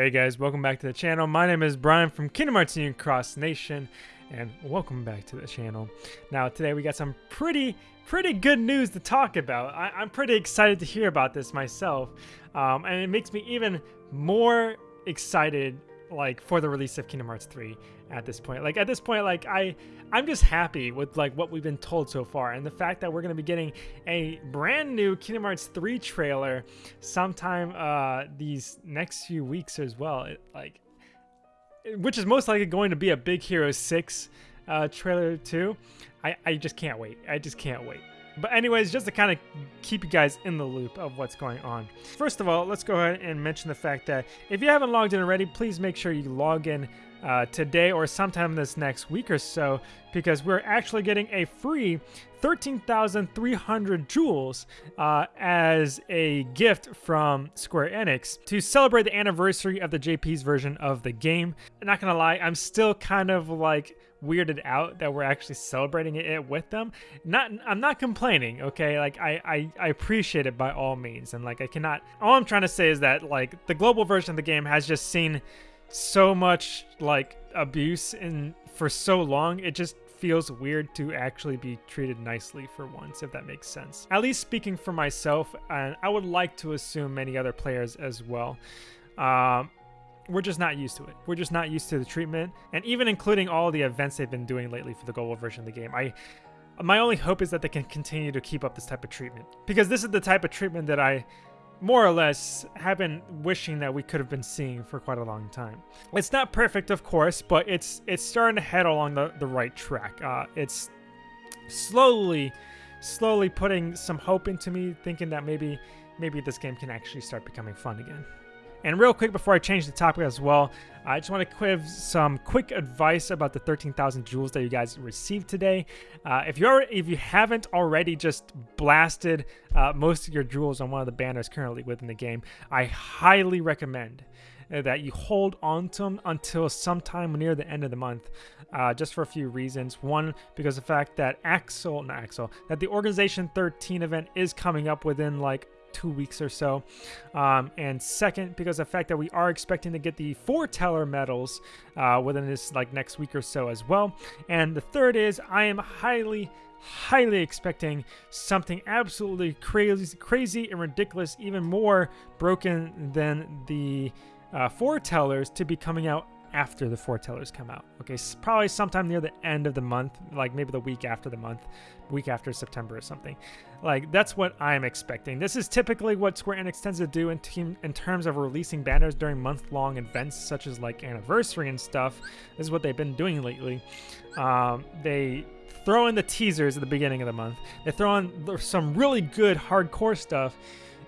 Hey guys, welcome back to the channel. My name is Brian from Kingdom Hearts Union Cross Nation, and welcome back to the channel. Now today we got some pretty, pretty good news to talk about. I, am pretty excited to hear about this myself, um, and it makes me even more excited like for the release of Kingdom Hearts 3 at this point. Like at this point, like I I'm just happy with like what we've been told so far and the fact that we're gonna be getting a brand new Kingdom Hearts 3 trailer sometime uh these next few weeks as well. It, like which is most likely going to be a Big Hero 6 uh, trailer too. I, I just can't wait. I just can't wait. But anyways, just to kind of keep you guys in the loop of what's going on. First of all, let's go ahead and mention the fact that if you haven't logged in already, please make sure you log in uh, today or sometime this next week or so because we're actually getting a free 13,300 jewels uh, as a gift from Square Enix to celebrate the anniversary of the JP's version of the game. I'm not gonna lie, I'm still kind of like weirded out that we're actually celebrating it with them. Not, I'm not complaining, okay? Like I, I, I appreciate it by all means, and like I cannot. All I'm trying to say is that like the global version of the game has just seen so much like abuse and for so long it just feels weird to actually be treated nicely for once if that makes sense at least speaking for myself and i would like to assume many other players as well um, we're just not used to it we're just not used to the treatment and even including all the events they've been doing lately for the global version of the game i my only hope is that they can continue to keep up this type of treatment because this is the type of treatment that i more or less have been wishing that we could have been seeing for quite a long time. It's not perfect, of course, but it's it's starting to head along the, the right track. Uh, it's slowly, slowly putting some hope into me, thinking that maybe maybe this game can actually start becoming fun again. And real quick before I change the topic as well, I just want to give some quick advice about the 13,000 jewels that you guys received today. Uh, if you're if you haven't already just blasted uh, most of your jewels on one of the banners currently within the game, I highly recommend that you hold on to them until sometime near the end of the month, uh, just for a few reasons. One, because the fact that Axel, not Axel, that the Organization 13 event is coming up within like two weeks or so. Um, and second, because the fact that we are expecting to get the foreteller medals uh, within this like next week or so as well. And the third is I am highly highly expecting something absolutely crazy crazy and ridiculous even more broken than the uh, foretellers to be coming out after the foretellers come out. Okay, probably sometime near the end of the month, like maybe the week after the month, week after September or something. Like that's what I'm expecting. This is typically what Square Enix tends to do in team in terms of releasing banners during month-long events such as like anniversary and stuff. This is what they've been doing lately. Um, they throw in the teasers at the beginning of the month. They throw in some really good hardcore stuff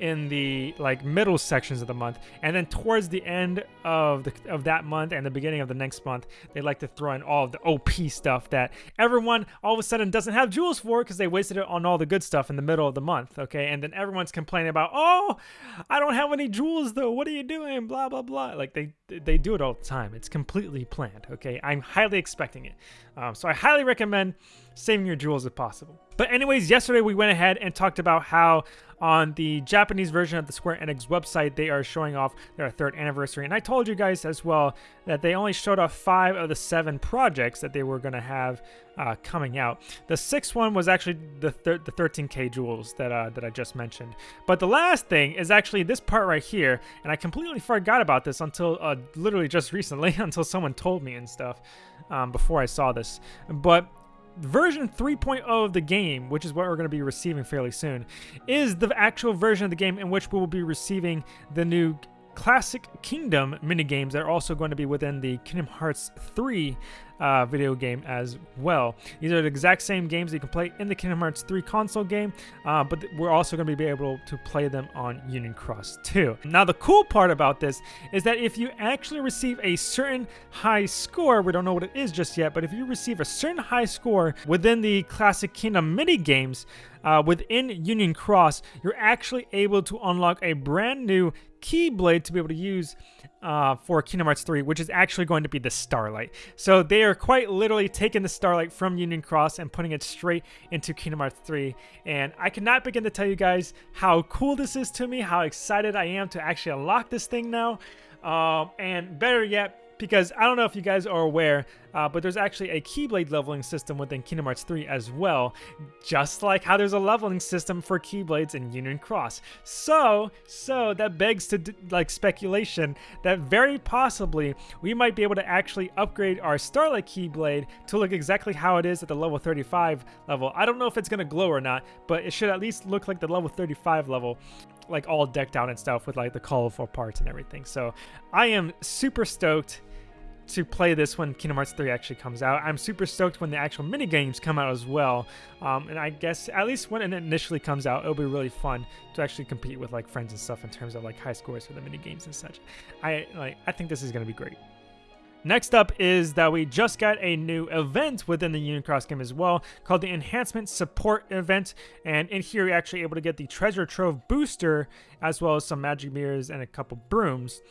in the like middle sections of the month and then towards the end of the of that month and the beginning of the next month they like to throw in all of the op stuff that everyone all of a sudden doesn't have jewels for because they wasted it on all the good stuff in the middle of the month okay? And then everyone's complaining about oh i don't have any jewels though. What are you doing? Blah blah blah. Like they they do it all the time. It's completely planned okay? I'm highly expecting it. Um, so i highly recommend saving your jewels if possible. But anyways yesterday we went ahead and talked about how on the Japanese version of the Square Enix website, they are showing off their third anniversary. And I told you guys as well that they only showed off five of the seven projects that they were going to have uh, coming out. The sixth one was actually the thir the 13k jewels that uh, that I just mentioned. But the last thing is actually this part right here, and I completely forgot about this until uh, literally just recently, until someone told me and stuff um, before I saw this. But version 3.0 of the game, which is what we're going to be receiving fairly soon, is the actual version of the game in which we will be receiving the new Classic Kingdom minigames that are also going to be within the Kingdom Hearts 3 uh, video game as well. These are the exact same games that you can play in the Kingdom Hearts 3 console game, uh, but we're also going to be able to play them on Union Cross too. Now, the cool part about this is that if you actually receive a certain high score, we don't know what it is just yet, but if you receive a certain high score within the Classic Kingdom mini games, uh, within Union Cross, you're actually able to unlock a brand new Keyblade to be able to use uh, for Kingdom Hearts 3, which is actually going to be the Starlight. So they are quite literally taking the Starlight from Union Cross and putting it straight into Kingdom Hearts 3. And I cannot begin to tell you guys how cool this is to me, how excited I am to actually unlock this thing now. Um, and better yet, because I don't know if you guys are aware, uh, but there's actually a Keyblade leveling system within Kingdom Hearts 3 as well, just like how there's a leveling system for Keyblades in Union Cross. So, so that begs to like speculation that very possibly we might be able to actually upgrade our Starlight Keyblade to look exactly how it is at the level 35 level. I don't know if it's gonna glow or not, but it should at least look like the level 35 level like all decked out and stuff with like the colorful parts and everything. So I am super stoked to play this when Kingdom Hearts 3 actually comes out. I'm super stoked when the actual mini games come out as well. Um, and I guess at least when it initially comes out, it'll be really fun to actually compete with like friends and stuff in terms of like high scores for the mini games and such. I like I think this is gonna be great. Next up is that we just got a new event within the Union Cross game as well called the Enhancement Support Event. And in here, you're actually able to get the Treasure Trove Booster as well as some Magic Mirrors and a couple Brooms.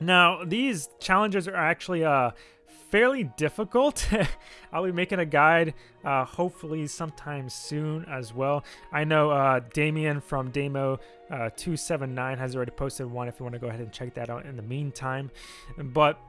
Now, these challenges are actually uh, fairly difficult. I'll be making a guide uh, hopefully sometime soon as well. I know uh, Damien from Damo279 uh, has already posted one if you want to go ahead and check that out in the meantime. But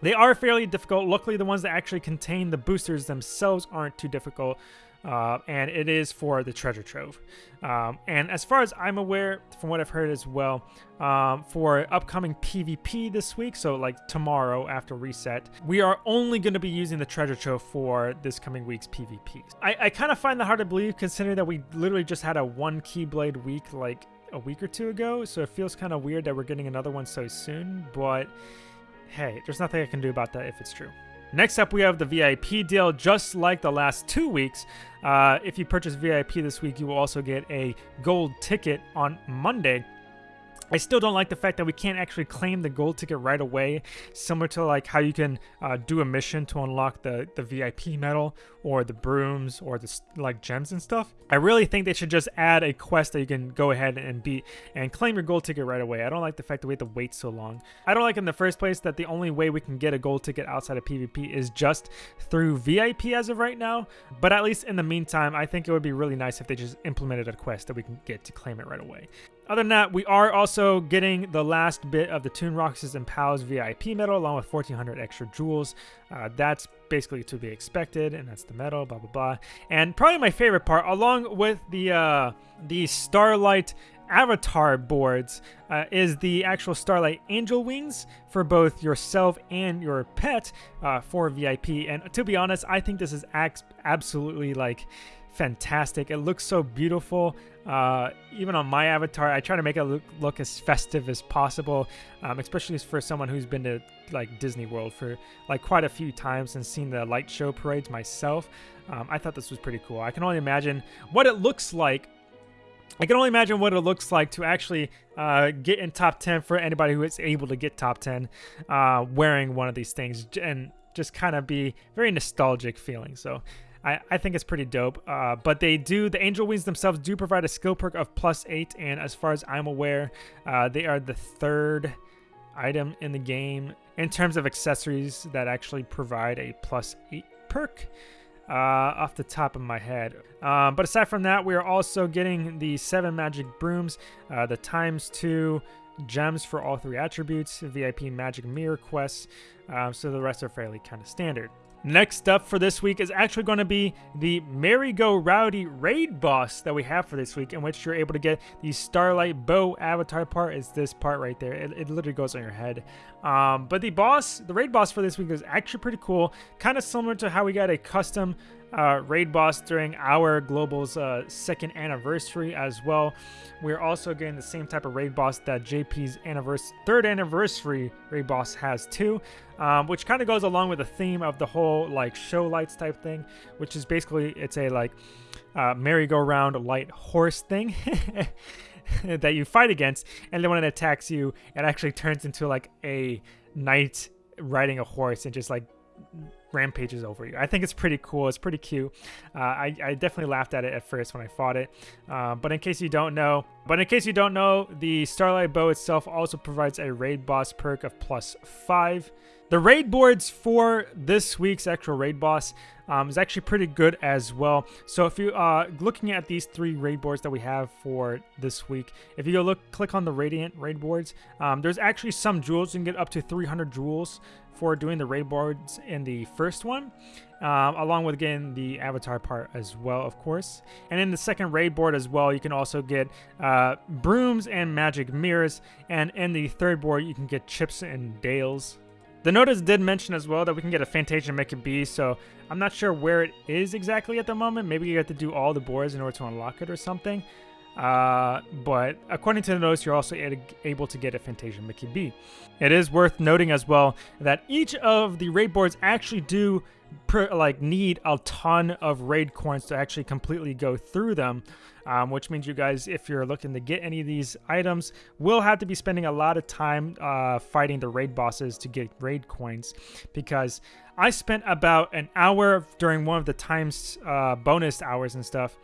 they are fairly difficult. Luckily, the ones that actually contain the boosters themselves aren't too difficult. Uh, and it is for the treasure trove. Um, and as far as I'm aware, from what I've heard as well, um, for upcoming PvP this week, so like tomorrow after reset, we are only going to be using the treasure trove for this coming week's PvP. I, I kind of find that hard to believe considering that we literally just had a one Keyblade week like a week or two ago, so it feels kind of weird that we're getting another one so soon, but hey, there's nothing I can do about that if it's true. Next up, we have the VIP deal. Just like the last two weeks, uh, if you purchase VIP this week, you will also get a gold ticket on Monday I still don't like the fact that we can't actually claim the gold ticket right away, similar to like how you can uh, do a mission to unlock the, the VIP medal or the brooms or the like gems and stuff. I really think they should just add a quest that you can go ahead and beat and claim your gold ticket right away. I don't like the fact that we have to wait so long. I don't like in the first place that the only way we can get a gold ticket outside of PvP is just through VIP as of right now. But at least in the meantime, I think it would be really nice if they just implemented a quest that we can get to claim it right away. Other than that, we are also getting the last bit of the Toon Roxas and Pals VIP medal along with 1400 extra jewels. Uh, that's basically to be expected, and that's the medal, blah, blah, blah. And probably my favorite part, along with the, uh, the Starlight avatar boards uh, is the actual Starlight Angel Wings for both yourself and your pet uh, for VIP. And to be honest, I think this is absolutely like fantastic. It looks so beautiful. Uh, even on my avatar, I try to make it look, look as festive as possible, um, especially for someone who's been to like Disney World for like quite a few times and seen the light show parades myself. Um, I thought this was pretty cool. I can only imagine what it looks like. I can only imagine what it looks like to actually uh, get in top 10 for anybody who is able to get top 10 uh, wearing one of these things and just kind of be very nostalgic feeling. So I, I think it's pretty dope. Uh, but they do, the Angel Wings themselves do provide a skill perk of plus eight. And as far as I'm aware, uh, they are the third item in the game in terms of accessories that actually provide a plus eight perk. Uh, off the top of my head. Um, but aside from that, we are also getting the seven magic brooms, uh, the times two gems for all three attributes, VIP magic mirror quests. Um, so the rest are fairly kind of standard. Next up for this week is actually going to be the Merry Go Rowdy raid boss that we have for this week, in which you're able to get the Starlight Bow avatar part. Is this part right there? It, it literally goes on your head. Um, but the boss, the raid boss for this week is actually pretty cool. Kind of similar to how we got a custom uh, raid boss during our global's uh, second anniversary as well. We're also getting the same type of raid boss that JP's third anniversary raid boss has too, um, which kind of goes along with the theme of the whole like show lights type thing, which is basically it's a like uh, merry-go-round light horse thing. that you fight against, and then when it attacks you, it actually turns into like a knight riding a horse and just like rampages over you. I think it's pretty cool. It's pretty cute. Uh, I, I, definitely laughed at it at first when I fought it. Uh, but in case you don't know, but in case you don't know, the Starlight Bow itself also provides a raid boss perk of plus five. The raid boards for this week's actual raid boss um, is actually pretty good as well. So if you uh looking at these three raid boards that we have for this week, if you go look click on the Radiant raid boards, um, there's actually some jewels you can get up to 300 jewels for doing the raid boards in the first one. Um, along with getting the avatar part as well, of course. And in the second raid board as well, you can also get uh, brooms and magic mirrors. And in the third board, you can get chips and dales. The notice did mention as well that we can get a Fantasia Mickey B, so I'm not sure where it is exactly at the moment. Maybe you have to do all the boards in order to unlock it or something. Uh, but according to the notice, you're also able to get a Fantasia Mickey B. It is worth noting as well that each of the raid boards actually do like need a ton of raid coins to actually completely go through them um, which means you guys, if you're looking to get any of these items, will have to be spending a lot of time uh, fighting the raid bosses to get raid coins because I spent about an hour during one of the times uh, bonus hours and stuff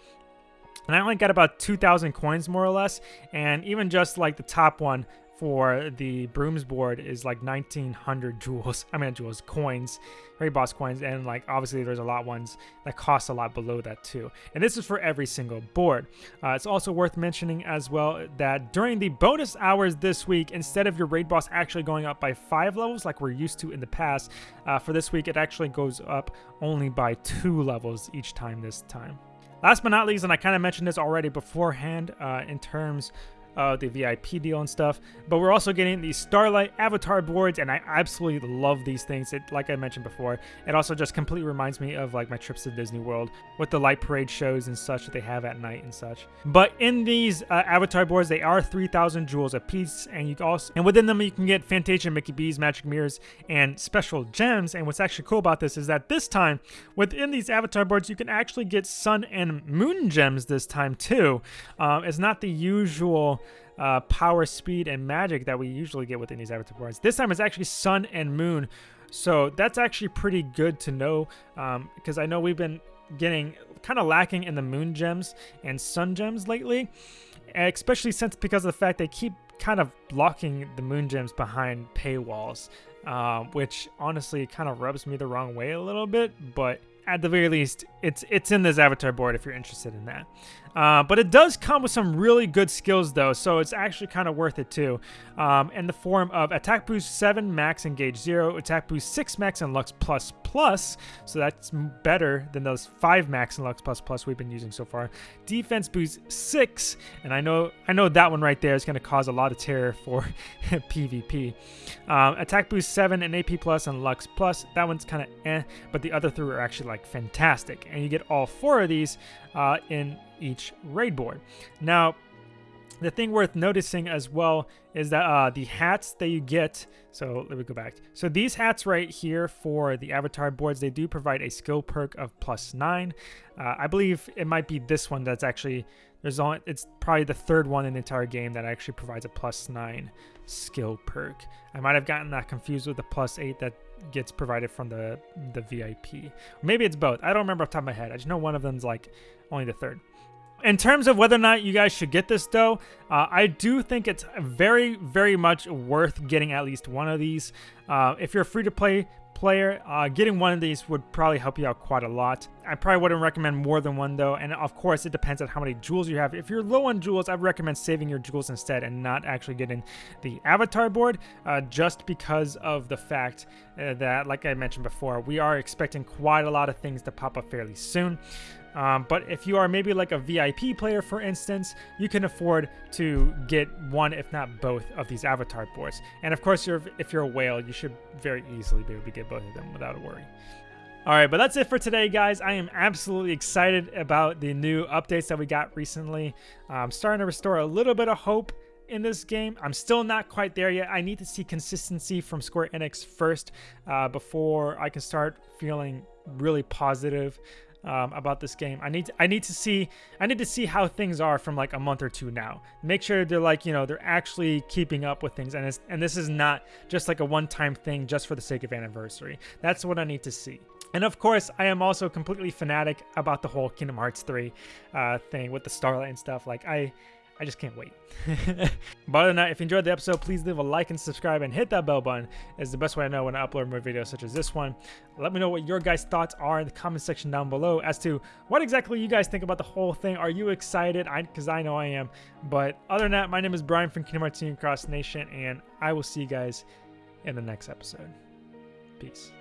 and I only got about 2,000 coins more or less. And even just like the top one for the brooms board is like 1900 jewels. I mean jewels coins raid boss coins. And like obviously there's a lot ones that cost a lot below that too. And this is for every single board. Uh, it's also worth mentioning as well that during the bonus hours this week instead of your raid boss actually going up by five levels like we're used to in the past uh, for this week it actually goes up only by two levels each time this time Last but not least, and I kind of mentioned this already beforehand uh, in terms uh, the VIP deal and stuff. But we're also getting these Starlight avatar boards, and I absolutely love these things. It, like I mentioned before, it also just completely reminds me of like my trips to Disney World with the light parade shows and such that they have at night and such. But in these uh, avatar boards, they are 3,000 jewels a piece, and you also and within them you can get Fantasia, Mickey B's, Magic Mirrors, and special gems. And what's actually cool about this is that this time within these avatar boards, you can actually get Sun and Moon gems this time too. Um, it's not the usual uh, power, speed, and magic that we usually get within these avatar boards. This time it's actually sun and moon. So that's actually pretty good to know because um, I know we've been getting kind of lacking in the moon gems and sun gems lately, especially since because of the fact they keep kind of blocking the moon gems behind paywalls, uh, which honestly kind of rubs me the wrong way a little bit, but at the very least, it's it's in this avatar board if you're interested in that. Uh, but it does come with some really good skills though, so it's actually kind of worth it too. Um, in the form of attack boost 7 max engage 0, attack boost 6 max and lux plus plus, so that's better than those 5 max and lux plus plus we've been using so far. Defense boost 6, and I know I know that one right there is going to cause a lot of terror for PvP. Um, attack boost 7 and AP plus and lux plus, that one's kind of eh, but the other three are actually like fantastic, and you get all four of these uh, in each raid board. Now, the thing worth noticing as well is that uh, the hats that you get, so let me go back. So these hats right here for the avatar boards, they do provide a skill perk of plus nine. Uh, I believe it might be this one that's actually, there's only, it's probably the third one in the entire game that actually provides a plus nine skill perk. I might have gotten that confused with the plus eight that gets provided from the, the VIP. Maybe it's both. I don't remember off the top of my head. I just know one of them's like only the third. In terms of whether or not you guys should get this though, uh, I do think it's very, very much worth getting at least one of these. Uh, if you're a free-to-play player, uh, getting one of these would probably help you out quite a lot. I probably wouldn't recommend more than one though, and of course it depends on how many jewels you have. If you're low on jewels, I'd recommend saving your jewels instead and not actually getting the avatar board, uh, just because of the fact uh, that, like I mentioned before, we are expecting quite a lot of things to pop up fairly soon. Um, but if you are maybe like a VIP player, for instance, you can afford to get one, if not both, of these avatar boards. And of course, you're, if you're a whale, you should very easily be able to get both of them without a worry. All right, but that's it for today, guys. I am absolutely excited about the new updates that we got recently. I'm starting to restore a little bit of hope in this game. I'm still not quite there yet. I need to see consistency from Square Enix first uh, before I can start feeling really positive um, about this game. I need to, I need to see I need to see how things are from like a month or two now. Make sure they're like you know they're actually keeping up with things, and it's, and this is not just like a one-time thing just for the sake of anniversary. That's what I need to see. And of course, I am also completely fanatic about the whole Kingdom Hearts 3 uh, thing with the Starlight and stuff. Like I I just can't wait. but other than that, if you enjoyed the episode, please leave a like and subscribe and hit that bell button. It's the best way I know when I upload more videos such as this one. Let me know what your guys' thoughts are in the comment section down below as to what exactly you guys think about the whole thing. Are you excited? Because I, I, know I am. But other than that, my name is Brian from Kingdom Hearts Cross Nation, and I will see you guys in the next episode. Peace.